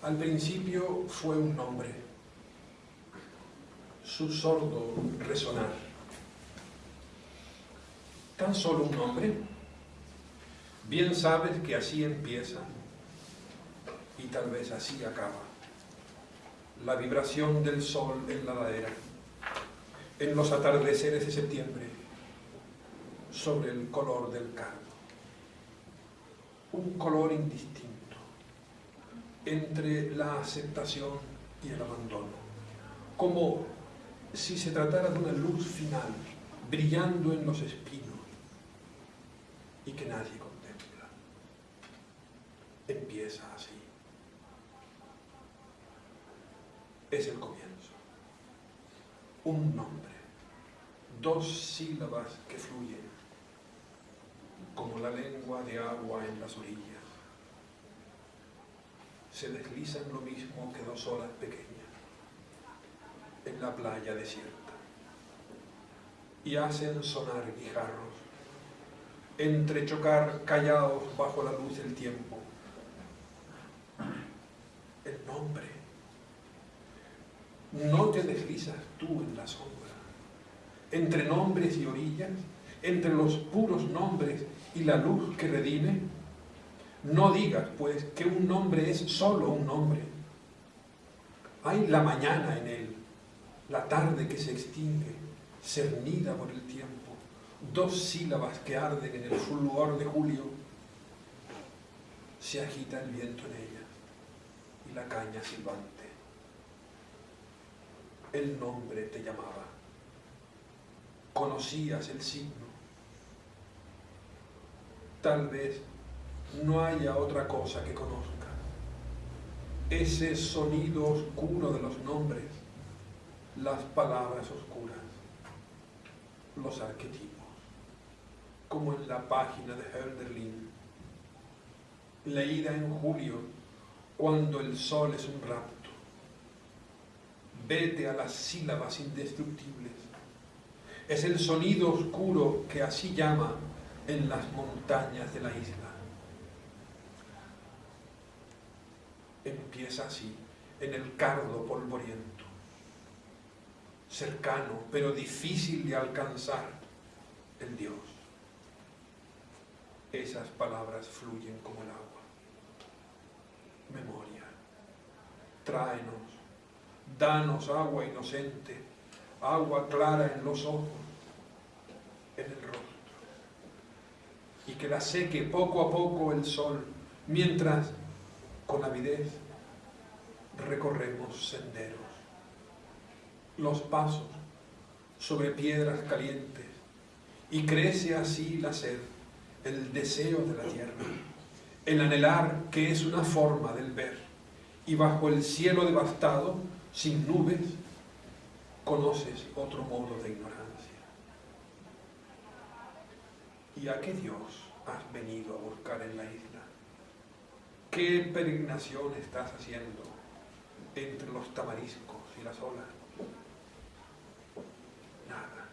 Al principio fue un nombre, su sordo resonar. ¿Tan solo un nombre? Bien sabes que así empieza y tal vez así acaba. La vibración del sol en la ladera, en los atardeceres de septiembre, sobre el color del cardo. Un color indistinto entre la aceptación y el abandono, como si se tratara de una luz final brillando en los espinos y que nadie contempla. Empieza así. Es el comienzo. Un nombre, dos sílabas que fluyen, como la lengua de agua en las orillas se deslizan lo mismo que dos olas pequeñas en la playa desierta y hacen sonar guijarros, entrechocar callados bajo la luz del tiempo. El nombre. No te deslizas tú en la sombra, entre nombres y orillas, entre los puros nombres y la luz que redime, no digas, pues, que un nombre es solo un nombre. Hay la mañana en él, la tarde que se extingue, cernida por el tiempo, dos sílabas que arden en el fulgor de julio. Se agita el viento en ella y la caña silbante. El nombre te llamaba. Conocías el signo. Tal vez no haya otra cosa que conozca. Ese sonido oscuro de los nombres, las palabras oscuras, los arquetipos, como en la página de Hölderlin, leída en julio, cuando el sol es un rapto. Vete a las sílabas indestructibles. Es el sonido oscuro que así llama en las montañas de la isla. Empieza así, en el cardo polvoriento, cercano pero difícil de alcanzar, el Dios. Esas palabras fluyen como el agua. Memoria, tráenos, danos agua inocente, agua clara en los ojos, en el rostro, y que la seque poco a poco el sol, mientras con avidez recorremos senderos, los pasos sobre piedras calientes y crece así la sed, el deseo de la tierra, el anhelar que es una forma del ver y bajo el cielo devastado, sin nubes, conoces otro modo de ignorancia. ¿Y a qué Dios has venido a buscar en la isla? ¿Qué peregrinación estás haciendo entre los tamariscos y las olas? Nada.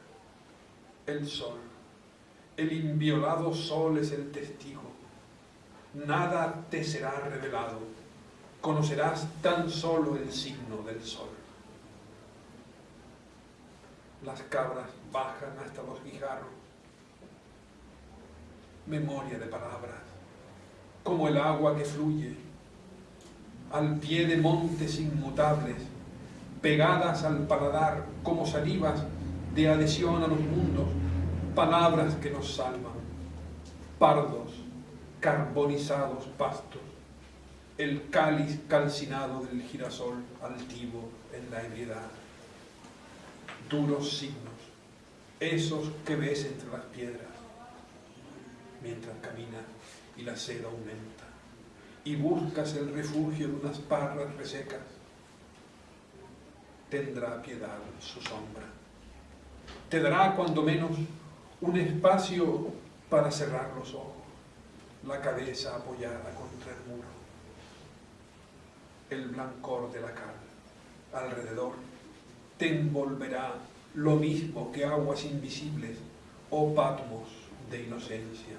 El sol, el inviolado sol es el testigo. Nada te será revelado. Conocerás tan solo el signo del sol. Las cabras bajan hasta los guijarros. Memoria de palabras como el agua que fluye, al pie de montes inmutables, pegadas al paladar como salivas de adhesión a los mundos, palabras que nos salvan, pardos, carbonizados pastos, el cáliz calcinado del girasol altivo en la ebriedad, duros signos, esos que ves entre las piedras, mientras caminas y la sed aumenta. Y buscas el refugio de unas parras resecas. Tendrá piedad su sombra. Te dará cuando menos un espacio para cerrar los ojos, la cabeza apoyada contra el muro, el blancor de la cal alrededor te envolverá lo mismo que aguas invisibles o oh patmos de inocencia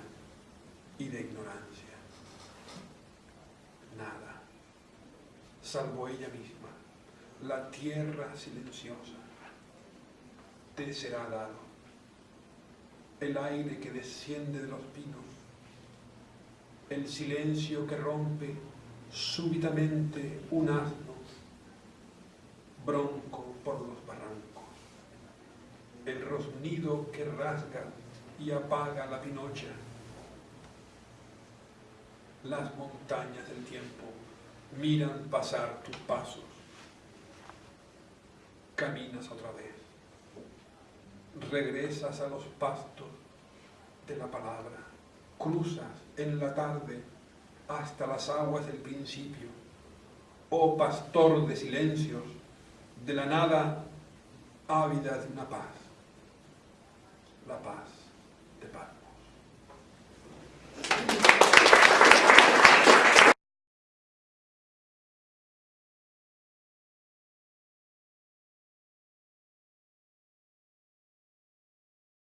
y de ignorancia. Nada. salvo ella misma, la tierra silenciosa, te será dado. El aire que desciende de los pinos, el silencio que rompe súbitamente un asno, bronco por los barrancos, el rosnido que rasga y apaga la pinocha, las montañas del tiempo miran pasar tus pasos, caminas otra vez, regresas a los pastos de la palabra, cruzas en la tarde hasta las aguas del principio, oh pastor de silencios, de la nada ávida de una paz, la paz